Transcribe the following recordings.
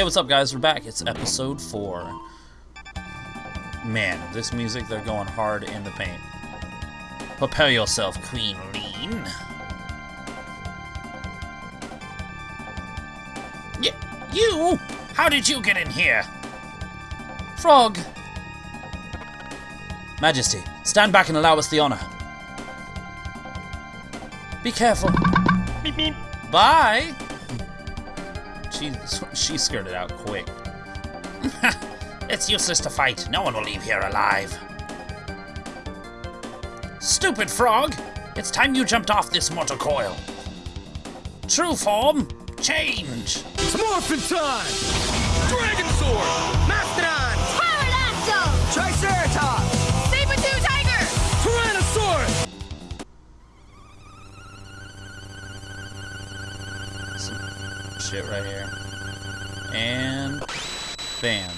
Hey, what's up, guys? We're back. It's episode 4. Man, this music, they're going hard in the paint. Prepare yourself, Queen Leene. Y you? How did you get in here? Frog. Majesty, stand back and allow us the honor. Be careful. Beep beep. Bye. She she skirted out quick. it's useless to fight. No one will leave here alive. Stupid frog! It's time you jumped off this mortal coil. True form, change. It's morphin' time! Dragon Sword! Mastodon! Pterodactyl! Triceratops! Saber-tooth tiger! Tyrannosaurus! Some shit right here. And bam.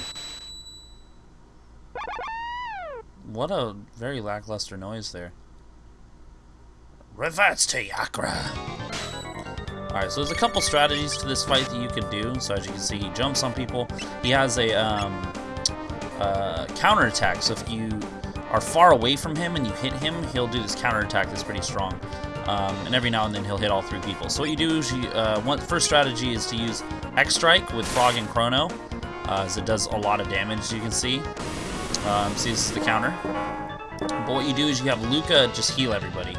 What a very lackluster noise there. Reverts to Yakra. Alright, so there's a couple strategies to this fight that you can do. So as you can see, he jumps on people. He has a um, uh, counterattack. So if you are far away from him and you hit him, he'll do this counterattack that's pretty strong. Um, and every now and then he'll hit all three people. So what you do is you, uh, one first strategy is to use X Strike with Frog and Chrono, uh, as it does a lot of damage, you can see. Um, see, this is the counter. But what you do is you have Lucca just heal everybody.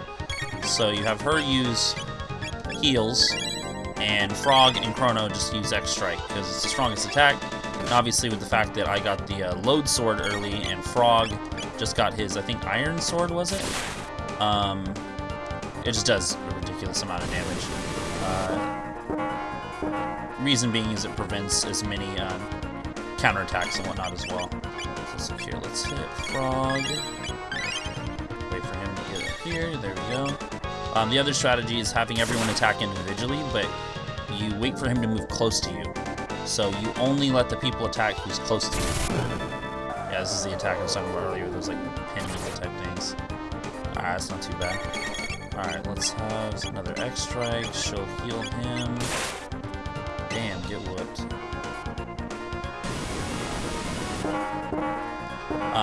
So you have her use heals, and Frog and Chrono just use X Strike because it's the strongest attack. And obviously, with the fact that I got the uh, Load Sword early and Frog just got his, I think, Iron Sword was it? Um, it just does a ridiculous amount of damage. Uh, reason being is it prevents as many um, counterattacks and whatnot as well. So, so here, let's hit Frog. Wait for him to get up here. There we go. Um, the other strategy is having everyone attack individually, but you wait for him to move close to you. So you only let the people attack who's close to you. Yeah, this is the attack I was talking about earlier. Those like pinning type things. Alright, that's not too bad. Alright, let's have another X strike. She'll heal him. Damn, get whooped.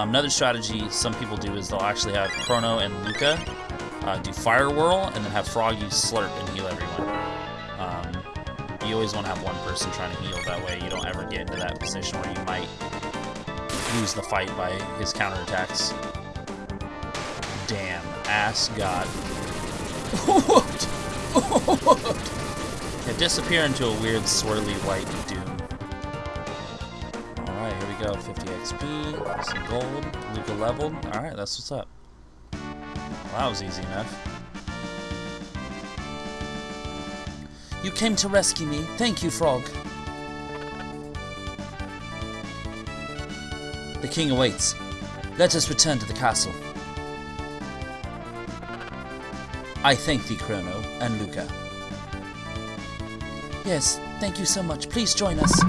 Um, another strategy some people do is they'll actually have Chrono and Lucca uh, do Fire Whirl, and then have Frog use Slurp and heal everyone. Um, you always want to have one person trying to heal, that way you don't ever get into that position where you might lose the fight by his counterattacks. Damn, ass god. yeah, disappear into a weird swirly white doom. 50 XP, some gold, Lucca leveled. Alright, that's what's up. Well, that was easy enough. You came to rescue me. Thank you, Frog. The king awaits. Let us return to the castle. I thank thee, Chrono and Lucca. Yes, thank you so much. Please join us.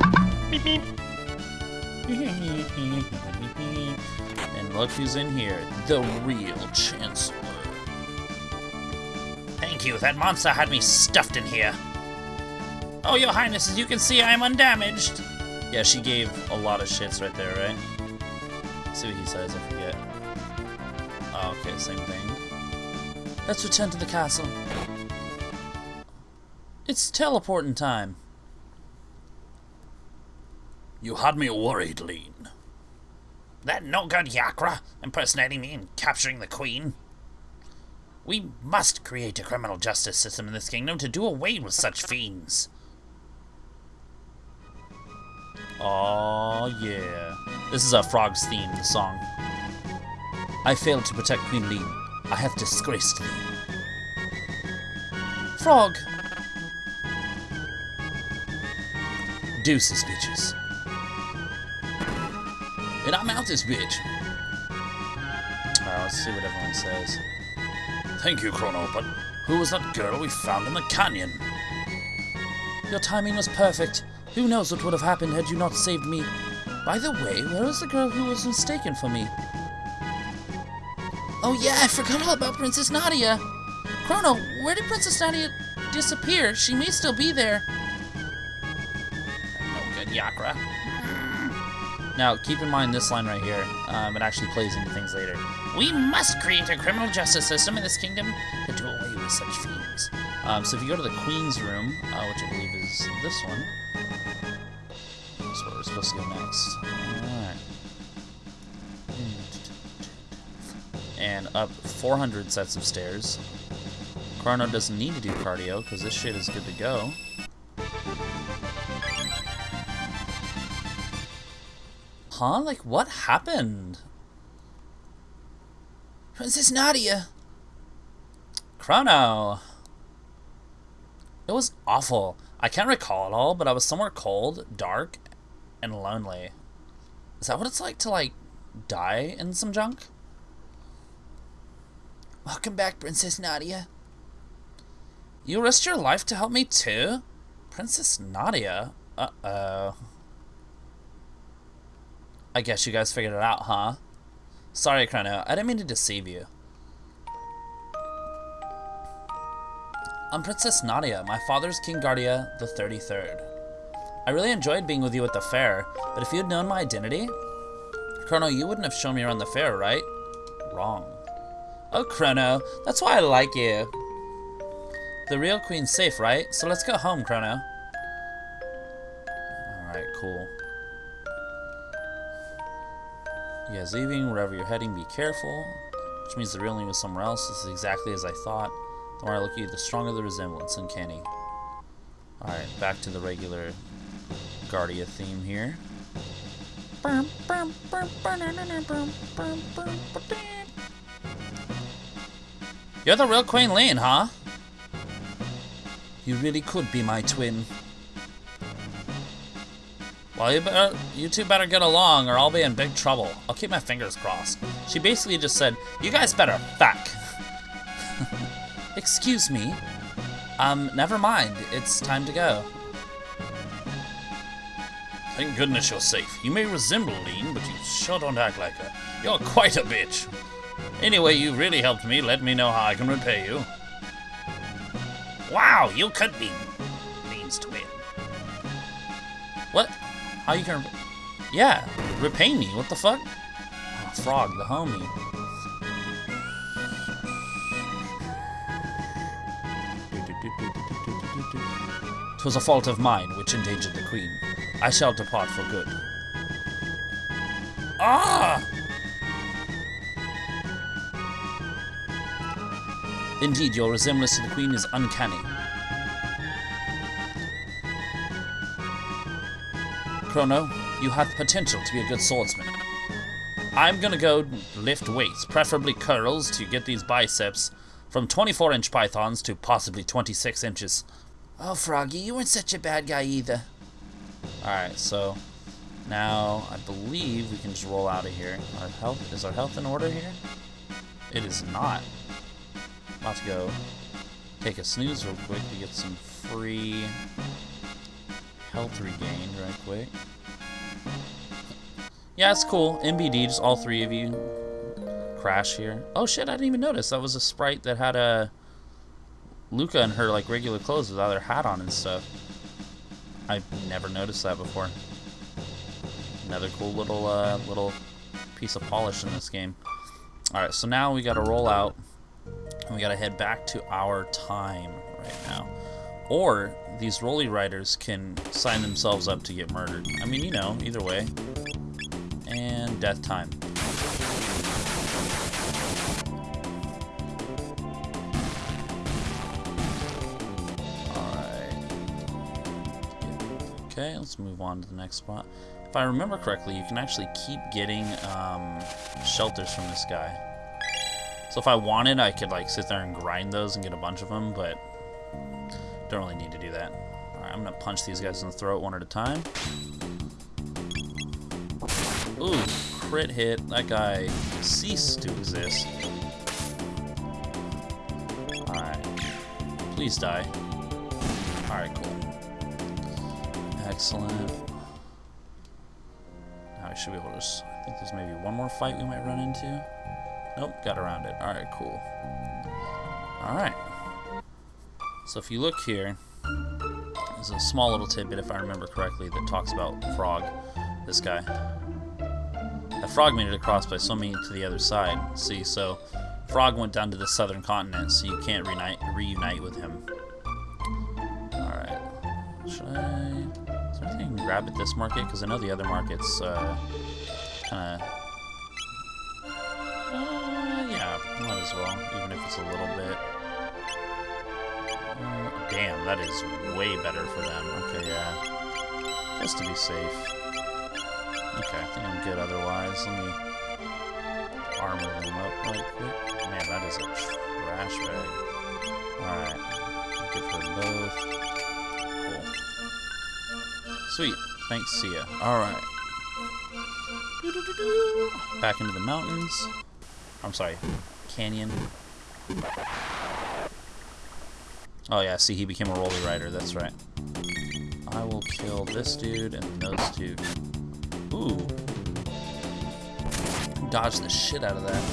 Beep beep. And look who's in here. The real Chancellor. Thank you. That monster had me stuffed in here. Oh, your highness, as you can see, I am undamaged. Yeah, she gave a lot of shits right there, right? Let's see what he says, I forget. Oh, okay, same thing. Let's return to the castle. It's teleporting time. You had me worried, Leene. That no good Yakra impersonating me and capturing the queen. We must create a criminal justice system in this kingdom to do away with such fiends. Oh yeah. This is a Frog's theme, the song. I failed to protect Queen Leene. I have disgraced thee. Frog! Deuces, bitches. And I'm out this bitch. Alright, let's see what everyone says. Thank you, Chrono, but who was that girl we found in the canyon? Your timing was perfect. Who knows what would have happened had you not saved me. By the way, where is the girl who was mistaken for me? Oh yeah, I forgot all about Princess Nadia. Chrono, where did Princess Nadia disappear? She may still be there. No good Yakra. Now, keep in mind this line right here. Um, it actually plays into things later. We must create a criminal justice system in this kingdom to do away with such fiends. Um, so if you go to the Queen's room, uh, which I believe is this one, that's where we're supposed to go next. Alright. And up 400 sets of stairs. Chrono doesn't need to do cardio, because this shit is good to go. Huh? Like, what happened? Princess Nadia! Chrono! It was awful. I can't recall it all, but I was somewhere cold, dark, and lonely. Is that what it's like to, like, die in some junk? Welcome back, Princess Nadia. You risked your life to help me too? Princess Nadia? Uh-oh. I guess you guys figured it out, huh? Sorry, Chrono. I didn't mean to deceive you. I'm Princess Nadia, my father's King Guardia the 33rd. I really enjoyed being with you at the fair, but if you had known my identity... Chrono, you wouldn't have shown me around the fair, right? Wrong. Oh, Chrono, that's why I like you. The real queen's safe, right? So let's go home, Chrono. Alright, cool. You guys leaving, wherever you're heading, be careful. Which means the real name is somewhere else. This is exactly as I thought. The more I look at you, the stronger the resemblance. Uncanny. Alright, back to the regular Guardia theme here. You're the real Queen Lane, huh? You really could be my twin. Well, you, better, you two better get along or I'll be in big trouble. I'll keep my fingers crossed. She basically just said, you guys better fuck. Excuse me. Um, never mind. It's time to go. Thank goodness you're safe. You may resemble Leene, but you sure don't act like her. You're quite a bitch. Anyway, you really helped me. Let me know how I can repay you. Wow, you could be How you can... Yeah, repay me. What the fuck? Oh, Frog, the homie. Twas a fault of mine which endangered the queen. I shall depart for good. Ah! Indeed, your resemblance to the queen is uncanny. Chrono, you have potential to be a good swordsman. I'm gonna go lift weights, preferably curls, to get these biceps from 24 inch pythons to possibly 26 inches. Oh, Froggy, you weren't such a bad guy either. Alright, so now I believe we can just roll out of here. Our health is our health in order here? It is not. About to go take a snooze real quick to get some free health regained right quick. Yeah, it's cool. MBD, just all three of you crash here. Oh shit, I didn't even notice. That was a sprite that had a Lucca in her like regular clothes without her hat on and stuff. I've never noticed that before. Another cool little uh, little piece of polish in this game. Alright, so now we gotta roll out and we gotta head back to our time right now. Or these Roly Riders can sign themselves up to get murdered. I mean, you know, either way. And death time. Okay, let's move on to the next spot. If I remember correctly, you can actually keep getting um, shelters from this guy. So if I wanted, I could like sit there and grind those and get a bunch of them, but don't really need to do that. Alright, I'm gonna punch these guys in the throat one at a time. Ooh, crit hit. That guy ceased to exist. Alright. Please die. Alright, cool. Excellent. Now we should be able to. I think there's maybe one more fight we might run into. Nope, got around it. Alright, cool. Alright. So if you look here, there's a small little tidbit, if I remember correctly, that talks about Frog, this guy. That Frog made it across, by it to the other side. See, so Frog went down to the southern continent, so you can't reunite, reunite with him. Alright. Should I... Is there anything I can grab at this market? Because I know the other market's, uh, kind of... Uh, yeah, might as well, even if it's a little bit. Damn, that is way better for them. Okay, yeah. Just to be safe. Okay, I think I'm good otherwise. Let me armor them up right quick. Man, that is a trash bag. Alright. Good for both. Cool. Sweet. Thanks, see ya. Alright. Back into the mountains. I'm sorry, canyon. Oh yeah, see, he became a rolly rider, that's right. I will kill this dude and those two. Ooh. Dodge the shit out of that.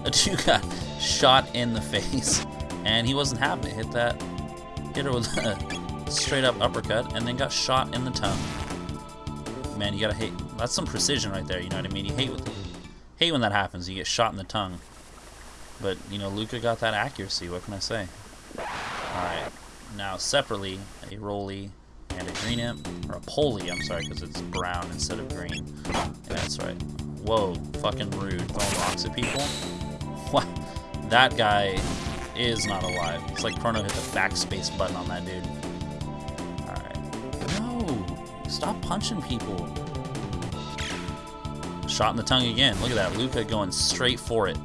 the dude got shot in the face, and he wasn't it. Hit that, hit her with a straight up uppercut, and then got shot in the tongue. Man, you gotta hate. That's some precision right there. You know what I mean? You hate with hate when that happens. You get shot in the tongue. But you know, Lucca got that accuracy. What can I say? All right. Now separately, a Roly and a Green Imp, or a Poly. I'm sorry, because it's brown instead of green. Yeah, that's right. Whoa, fucking rude. Throwing rocks at people. What? That guy is not alive. It's like Chrono hit the backspace button on that dude. Alright. No! Stop punching people. Shot in the tongue again. Look at that. Lucca going straight for it.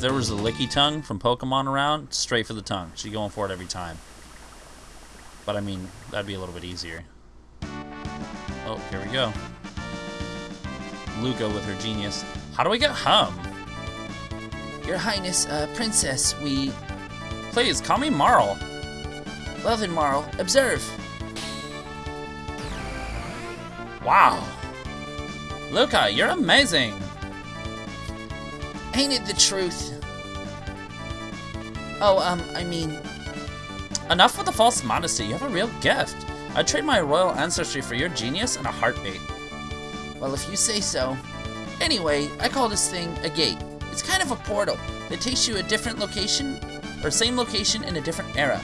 If there was a licky tongue from Pokemon around, straight for the tongue. She's going for it every time. But I mean, that'd be a little bit easier. Oh, here we go. Lucca with her genius. How do we get home? Your Highness, uh, Princess, we... Please, call me Marle. Well then, Marle, observe. Wow. Lucca, you're amazing. Ain't it the truth? Oh, um, I mean... Enough with the false modesty. You have a real gift. I'd trade my royal ancestry for your genius and a heartbeat. Well, if you say so. Anyway, I call this thing a gate. It's kind of a portal that takes you a different location, or same location in a different era.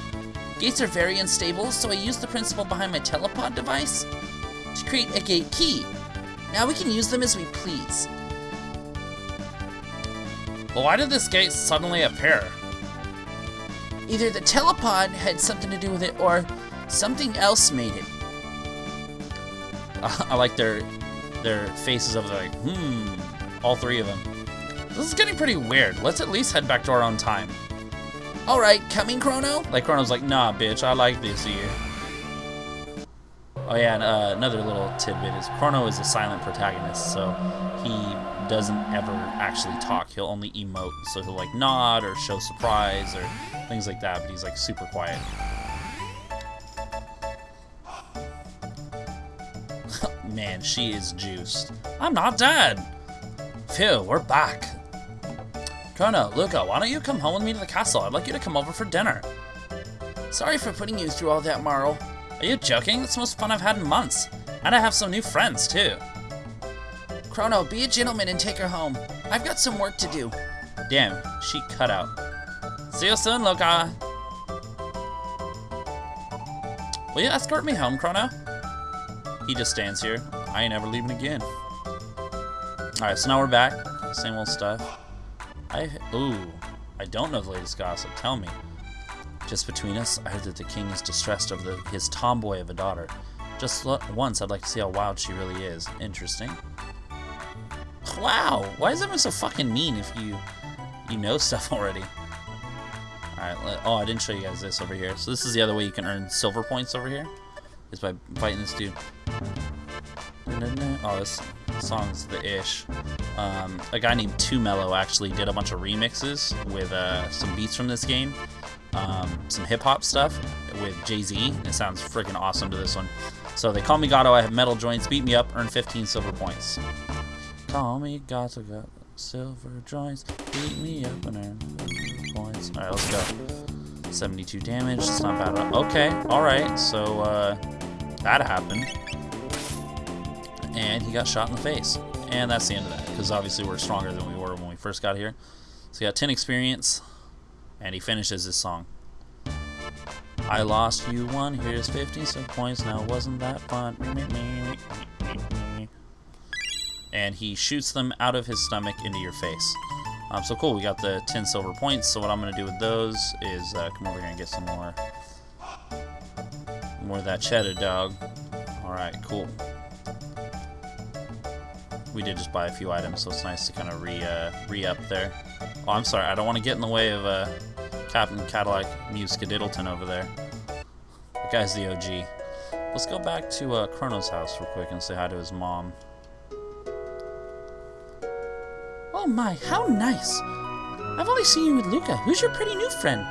Gates are very unstable, so I use the principle behind my telepod device to create a gate key. Now we can use them as we please. Why did this gate suddenly appear? Either the telepod had something to do with it, or something else made it. I like their their faces of like, hmm, all three of them. This is getting pretty weird. Let's at least head back to our own time. Alright, coming, Chrono? Like Chrono's like, nah, bitch, I like this here. Oh yeah, and uh, another little tidbit is Chrono is a silent protagonist, so he doesn't ever actually talk. He'll only emote, so he'll like nod or show surprise or things like that, but he's like super quiet. Man, she is juiced. I'm not dead! Phew, we're back. Chrono, Lucca, why don't you come home with me to the castle? I'd like you to come over for dinner. Sorry for putting you through all that, Marle. Are you joking? It's the most fun I've had in months. And I have some new friends, too. Chrono, be a gentleman and take her home. I've got some work to do. Damn, she cut out. See you soon, Lucca. Will you escort me home, Chrono? He just stands here. I ain't ever leaving again. Alright, so now we're back. Same old stuff. I ooh, I don't know the latest gossip. Tell me. Just between us, I heard that the king is distressed over the, his tomboy of a daughter. Just once, I'd like to see how wild she really is. Interesting. Wow, why is everyone so fucking mean if you you know stuff already? Alright, oh, I didn't show you guys this over here. So this is the other way you can earn silver points over here. Is by fighting this dude. Oh, this song's the ish. Um, a guy named Too Mellow actually did a bunch of remixes with uh, some beats from this game. Um, some hip hop stuff with Jay Z. It sounds freaking awesome to this one. So they call me Gato. I have metal joints. Beat me up. Earn 15 silver points. Call me Gato. Got silver joints. Beat me up and earn points. All right, let's go. 72 damage. It's not bad. Okay, alright. So, uh, that happened. And he got shot in the face. And that's the end of that. Because obviously we're stronger than we were when we first got here. So he got 10 experience. And he finishes his song. I lost, you won. Here's 50 some points. Now wasn't that fun? And he shoots them out of his stomach into your face. Um, so cool, we got the 10 silver points. So what I'm going to do with those is uh, come over here and get some more, more of that cheddar dog. All right, cool. We did just buy a few items, so it's nice to kind of re uh, re up there. Oh, I'm sorry, I don't want to get in the way of uh, Captain Cadillac Muse Skadiddleton over there. That guy's the OG. Let's go back to uh, Chrono's house real quick and say hi to his mom. Oh my, how nice. I've only seen you with Lucca. Who's your pretty new friend?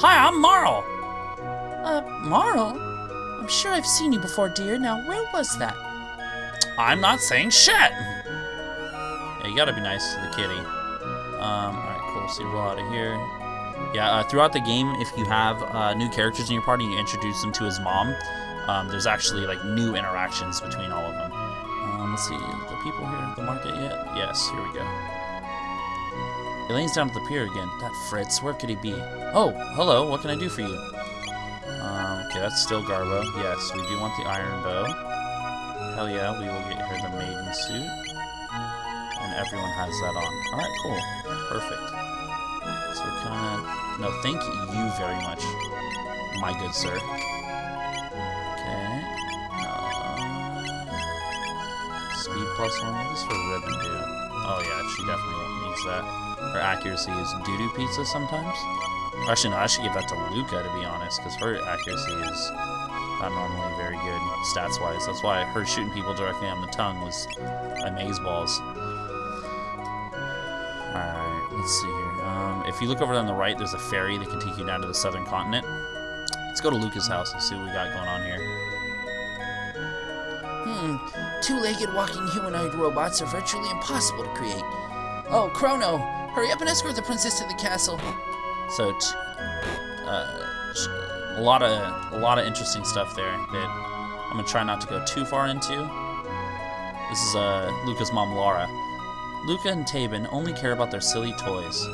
Hi, I'm Marle. Uh, Marle? I'm sure I've seen you before, dear. Now, where was that? I'm not saying shit! Yeah, you gotta be nice to the kitty. Um, alright, cool. So you roll out of here. Yeah, uh, throughout the game, if you have uh, new characters in your party you introduce them to his mom, um, there's actually like new interactions between all of them. Um, let's see, the people here at the market yet? Yes, here we go. Elaine's down at the pier again. That Fritz, where could he be? Oh, hello, what can I do for you? Um, okay, that's still Garbo. Yes, we do want the iron bow. Hell yeah, we will get her the maiden suit. And everyone has that on. Alright, cool. Perfect. So we're kinda... No, thank you very much, my good sir. Okay. Uh, speed plus one. What does her ribbon? Oh yeah, she definitely needs that. Her accuracy is doo-doo pizza sometimes. Actually, no, I should give that to Lucca, to be honest, because her accuracy is not normally very good stats-wise. That's why her shooting people directly on the tongue was amazeballs. Alright, let's see here. Um, if you look over on the right, there's a ferry that can take you down to the southern continent. Let's go to Lucca's house and see what we got going on here. Hmm, two-legged walking humanoid robots are virtually impossible to create. Oh, Chrono, hurry up and escort the princess to the castle. So, t- uh, a lot of a lot of interesting stuff there that I'm gonna try not to go too far into. This is uh, Lucca's mom, Laura. Lucca and Taban only care about their silly toys.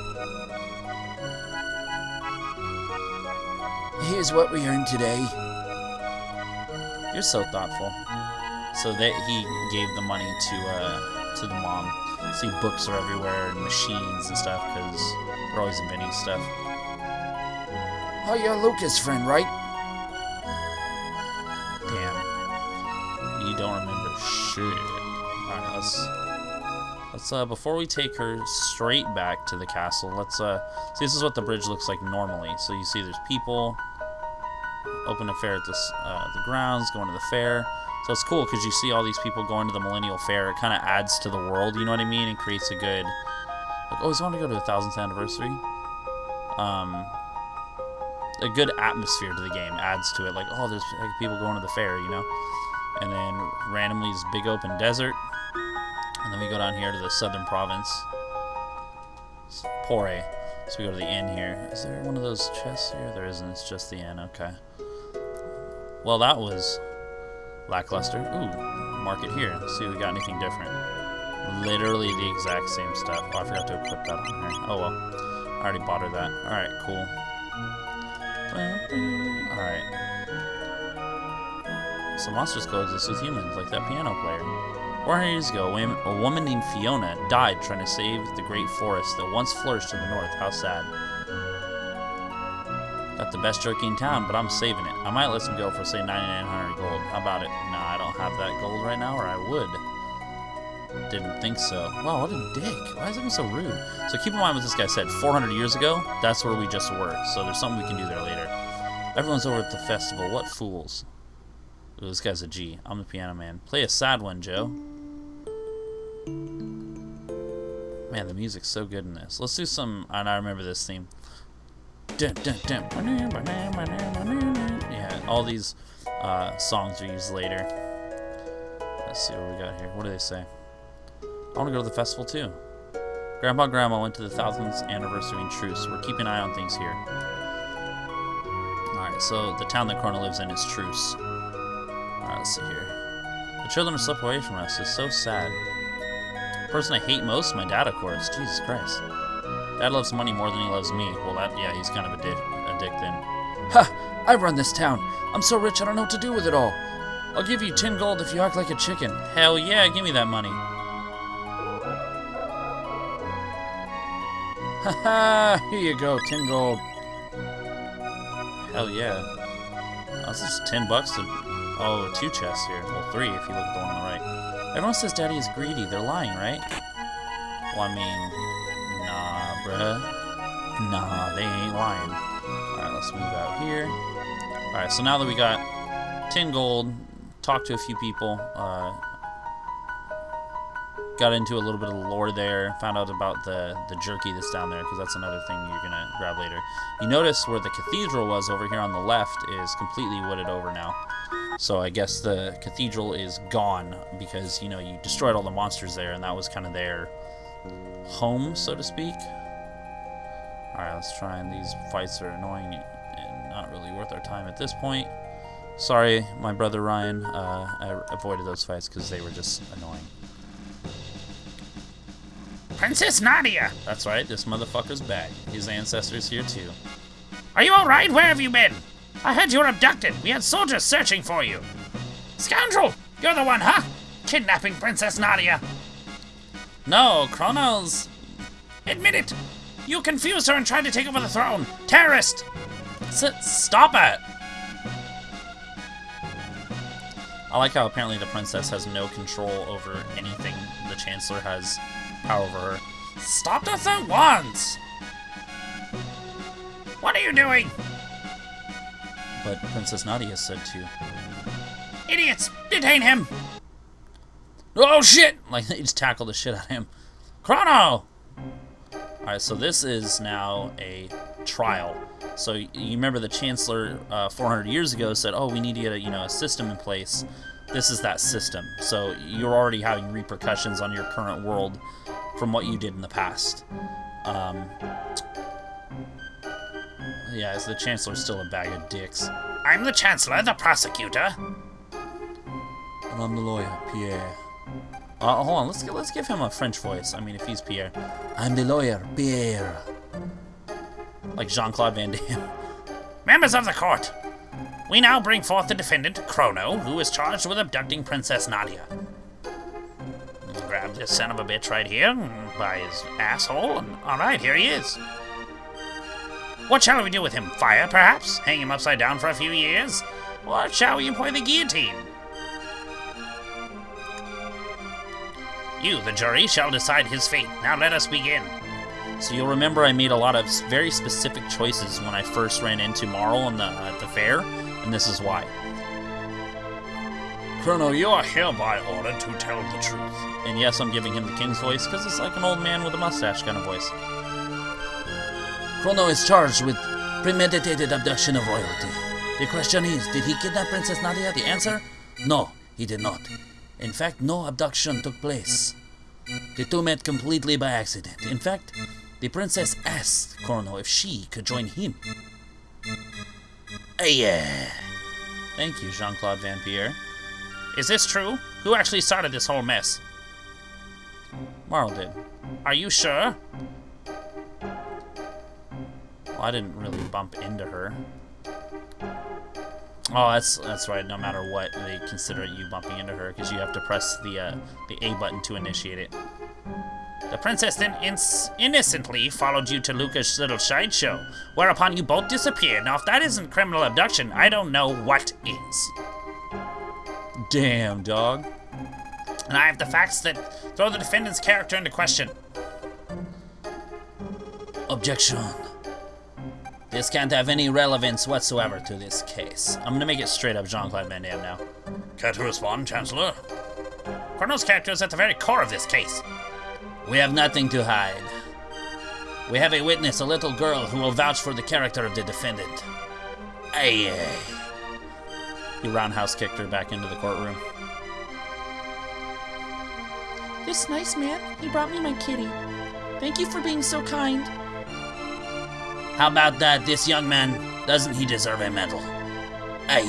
Here's what we earned today. You're so thoughtful. So that he gave the money to uh, to the mom. See, books are everywhere and machines and stuff because they're always inventing stuff. Oh, you're Lucca's friend, right? Damn. You don't remember shit. Alright, let's let's uh before we take her straight back to the castle, let's uh see this is what the bridge looks like normally. So you see there's people. Open a fair at this uh, the grounds, going to the fair. So it's cool because you see all these people going to the Millennial Fair. It kind of adds to the world, you know what I mean? And creates a good. Like, always want to go to the thousandth anniversary. Um, a good atmosphere to the game adds to it. Like, oh, there's people going to the fair, you know. And then randomly this big open desert, and then we go down here to the southern province. It's Porre. So we go to the inn here. Is there one of those chests here? There isn't. It's just the inn. Okay. Well, that was lackluster. Ooh, mark it here. Let's see if we got anything different. Literally the exact same stuff. Oh, I forgot to equip that on here. Oh well. I already bought her that. Alright, cool. Alright. So monsters coexist with humans, like that piano player. 400 years ago, a woman named Fiona died trying to save the great forest that once flourished in the north. How sad. Got the best jerky in town, but I'm saving it. I might let some go for, say, 9,900 gold. How about it? Nah, I don't have that gold right now, or I would. Didn't think so. Wow, what a dick. Why is everyone so rude? So keep in mind what this guy said. 400 years ago, that's where we just were. So there's something we can do there later. Everyone's over at the festival. What fools. Ooh, this guy's a G. I'm the piano man. Play a sad one, Joe. Man, the music's so good in this. Let's do some... And I remember this theme. Dun, dun, dun. Yeah, all these uh, songs are used later. Let's see what we got here. What do they say? I want to go to the festival too. Grandpa and Grandma went to the thousandth anniversary in truce. We're keeping an eye on things here. Alright, so the town that Chrono lives in is Truce. Alright, let's see here. The children have slipped away from us. It's so sad. The person I hate most? My dad, of course. Jesus Christ. Dad loves money more than he loves me. Well, that, yeah, he's kind of a dick, a dick then. Ha! I run this town. I'm so rich I don't know what to do with it all. I'll give you 10 gold if you act like a chicken. Hell yeah, give me that money. Ha ha! here you go, 10 gold. Hell yeah. Oh, this is 10 bucks to... Oh, two chests here. Well, three if you look at the one on the right. Everyone says Daddy is greedy. They're lying, right? Well, I mean... Bruh. Nah, they ain't lying. Alright, let's move out here. Alright, so now that we got 10 gold, talked to a few people, uh, got into a little bit of lore there, found out about the, the jerky that's down there, because that's another thing you're going to grab later. You notice where the cathedral was over here on the left is completely wooded over now. So I guess the cathedral is gone because, you know, you destroyed all the monsters there, and that was kind of their home, so to speak. Alright, let's try, and these fights are annoying and not really worth our time at this point. Sorry, my brother Ryan, uh, I avoided those fights because they were just annoying. Princess Nadia! That's right, this motherfucker's back. His ancestors here too. Are you alright? Where have you been? I heard you were abducted. We had soldiers searching for you. Scoundrel! You're the one, huh? Kidnapping Princess Nadia. No, Chronos. Admit it! You confused her and tried to take over the throne. Terrorist! S- stop it! I like how apparently the princess has no control over anything. The chancellor has power over her. Stop this at once! What are you doing? But Princess Nadia said to. Idiots! Detain him! Oh shit! Like they just tackle the shit out of him. Chrono! Alright, so this is now a trial. So you remember the Chancellor uh, 400 years ago said, "Oh, we need to get a you know a system in place." This is that system. So you're already having repercussions on your current world from what you did in the past. Um, yeah, is the Chancellor's still a bag of dicks? I'm the Chancellor, the prosecutor. And I'm the lawyer, Pierre. Uh, hold on, let's let's give him a French voice. I mean, if he's Pierre, I'm the lawyer, Pierre. like Jean Claude Van Damme. Members of the court, we now bring forth the defendant, Chrono, who is charged with abducting Princess Nadia. Grab this son of a bitch right here mm, by his asshole, and alright, here he is. What shall we do with him? Fire, perhaps? Hang him upside down for a few years? Or shall we employ the guillotine? You, the jury, shall decide his fate. Now let us begin. So you'll remember I made a lot of very specific choices when I first ran into Marle in the, at the fair, and this is why. Chrono, you are hereby ordered to tell the truth. And yes, I'm giving him the king's voice because it's like an old man with a mustache kind of voice. Chrono is charged with premeditated abduction of royalty. The question is, did he kidnap Princess Nadia? The answer? No, he did not. In fact, no abduction took place. The two met completely by accident. In fact, the princess asked Chrono if she could join him. Ah, yeah. Thank you, Jean Claude Van Pierre. Is this true? Who actually started this whole mess? Marle did. Are you sure? Well, I didn't really bump into her. Oh, that's that's right. No matter what, they consider you bumping into her because you have to press the uh, the A button to initiate it. The princess then innocently followed you to Lucca's little sideshow, whereupon you both disappeared. Now, if that isn't criminal abduction, I don't know what is. Damn, dog. And I have the facts that throw the defendant's character into question. Objection. This can't have any relevance whatsoever to this case. I'm gonna make it straight up Jean Claude Van Damme now. Care to respond, Chancellor? Chrono's character is at the very core of this case. We have nothing to hide. We have a witness, a little girl, who will vouch for the character of the defendant. Aye, aye. He roundhouse kicked her back into the courtroom. This nice man, he brought me my kitty. Thank you for being so kind. How about that? This young man Doesn't he deserve a medal? I,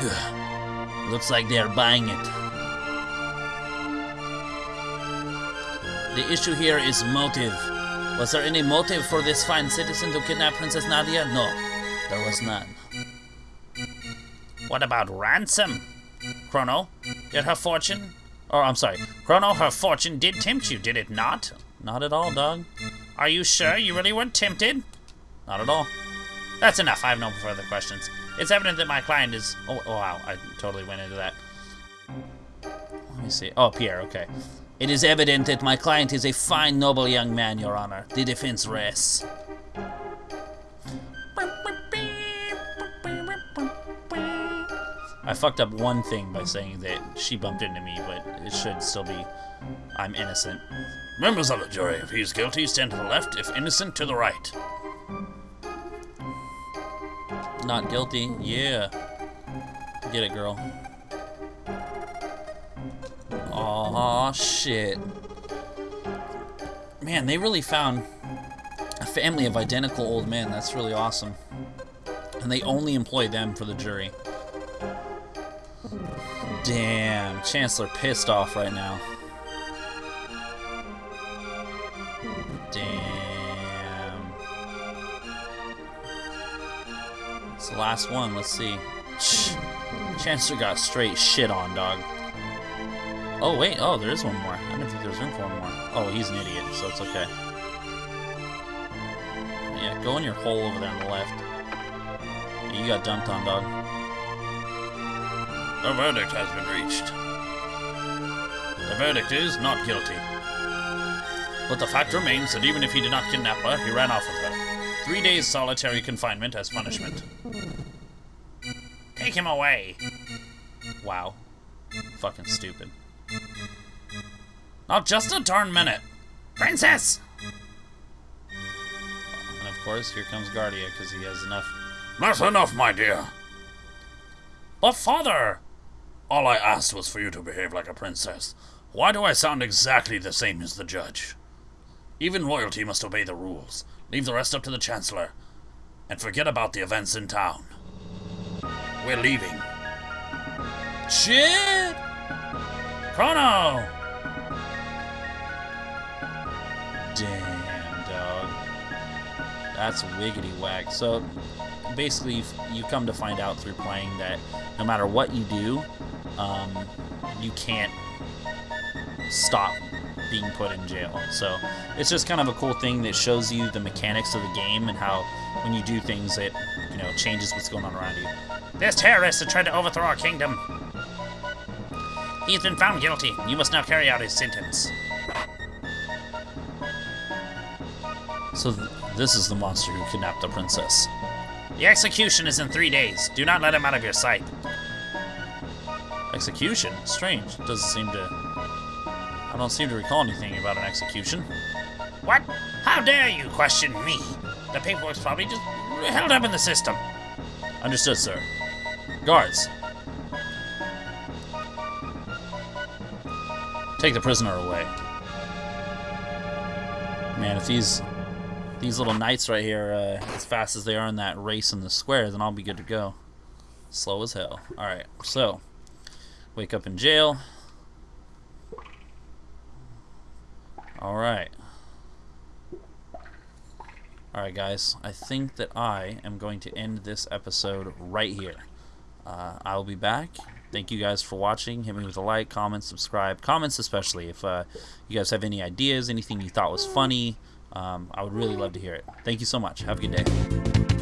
uh, Looks like they're buying it. the issue here is motive. Was there any motive for this fine citizen to kidnap Princess Nadia? No, there was none. What about ransom? Chrono, did her fortune... Or, I'm sorry, Chrono, her fortune did tempt you, did it not? Not at all, dog. Are you sure you really weren't tempted? Not at all. That's enough. I have no further questions. It's evident that my client is... Oh, oh, wow. I totally went into that. Let me see. Oh, Pierre, okay. It is evident that my client is a fine, noble young man, Your Honor. The defense rests. I fucked up one thing by saying that she bumped into me, but it should still be I'm innocent. Members of the jury, if he is guilty, stand to the left. If innocent, to the right. Not guilty. Yeah. Get it, girl. Aw, shit. Man, they really found a family of identical old men. That's really awesome. And they only employ them for the jury. Damn, Chancellor pissed off right now. Last one. Let's see. Chancellor got straight shit on, dog. Oh, wait. Oh, there is one more. I didn't think there was room for one more. Oh, he's an idiot, so it's okay. Yeah, go in your hole over there on the left. Yeah, you got dumped on, dog. The verdict has been reached. The verdict is not guilty. But the fact remains that even if he did not kidnap her, he ran off with her. Three days solitary confinement as punishment. Take him away. Wow. Fucking stupid. Not just a darn minute. Princess! And of course, here comes Guardia, because he has enough. That's enough, my dear. But father! All I asked was for you to behave like a princess. Why do I sound exactly the same as the judge? Even royalty must obey the rules. Leave the rest up to the Chancellor. And forget about the events in town. We're leaving. Shit! Chrono! Damn, dog. That's wiggity whack. So, basically, you- come to find out through playing that no matter what you do, um, you can't stop being put in jail. So, it's just kind of a cool thing that shows you the mechanics of the game and how when you do things, it you know changes what's going on around you. This terrorist has tried to overthrow our kingdom. He's been found guilty. You must now carry out his sentence. So, th- this is the monster who kidnapped the princess. The execution is in three days. Do not let him out of your sight. Execution? Strange. Doesn't seem to. I don't seem to recall anything about an execution. What? How dare you question me? The paperwork's probably just held up in the system. Understood, sir. Guards. Take the prisoner away. Man, if these these little knights right here uh, as fast as they are in that race in the square, then I'll be good to go. Slow as hell. All right, so wake up in jail. All right. Alright, guys, I think that I am going to end this episode right here. Uh, I will be back. Thank you guys for watching. Hit me with a like, comment, subscribe. Comments, especially. If uh, you guys have any ideas, anything you thought was funny, um, I would really love to hear it. Thank you so much. Have a good day.